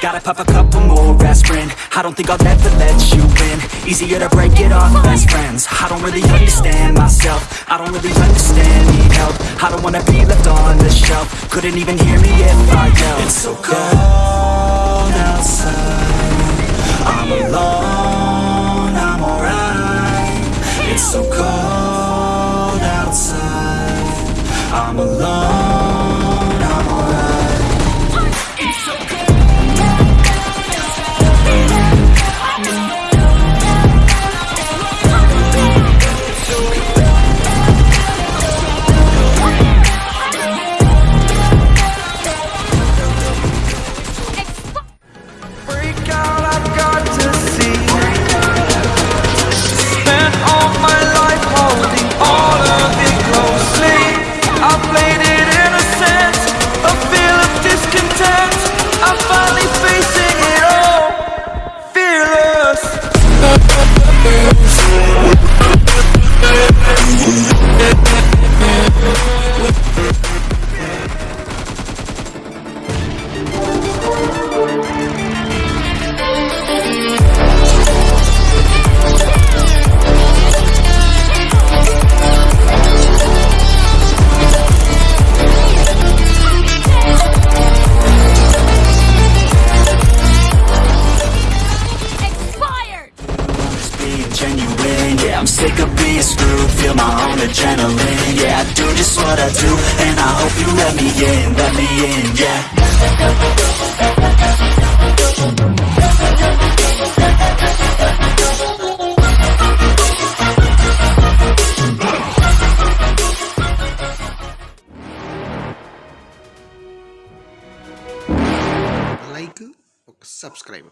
Gotta pop a couple more aspirin. I don't think I'll ever let you in. Easier to break it off best friends. I don't really understand myself. I don't really understand, need help. I don't wanna be left on the shelf. Couldn't even hear me if I yelled. It's so cold outside. I'm alone, I'm alright. It's so cold outside. I'm alone, Yeah, I'm sick of being screwed Feel my own adrenaline Yeah, I do just what I do And I hope you let me in, let me in, yeah like ఒక subscribe